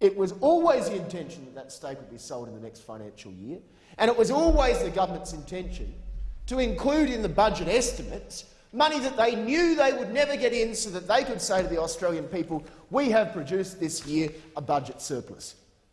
It was always the intention that that stake would be sold in the next financial year, and it was always the government's intention to include in the budget estimates money that they knew they would never get in so that they could say to the Australian people, we have produced this year a budget surplus.